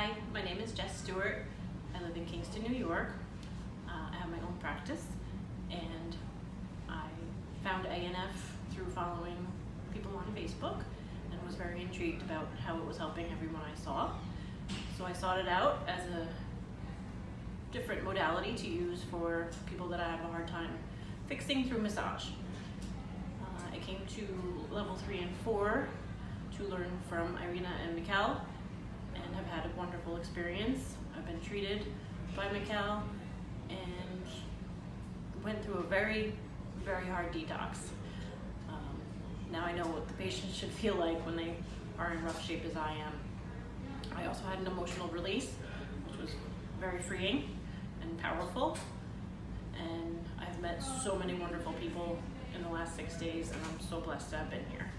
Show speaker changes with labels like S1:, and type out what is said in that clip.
S1: Hi, my name is Jess Stewart. I live in Kingston, New York. Uh, I have my own practice and I found A.N.F. through following people on Facebook and was very intrigued about how it was helping everyone I saw. So I sought it out as a different modality to use for people that I have a hard time fixing through massage. Uh, I came to level three and four to learn from Irina and Mikkel experience. I've been treated by Mikkel and went through a very, very hard detox. Um, now I know what the patient should feel like when they are in rough shape as I am. I also had an emotional release, which was very freeing and powerful. And I've met so many wonderful people in the last six days, and I'm so blessed to have been here.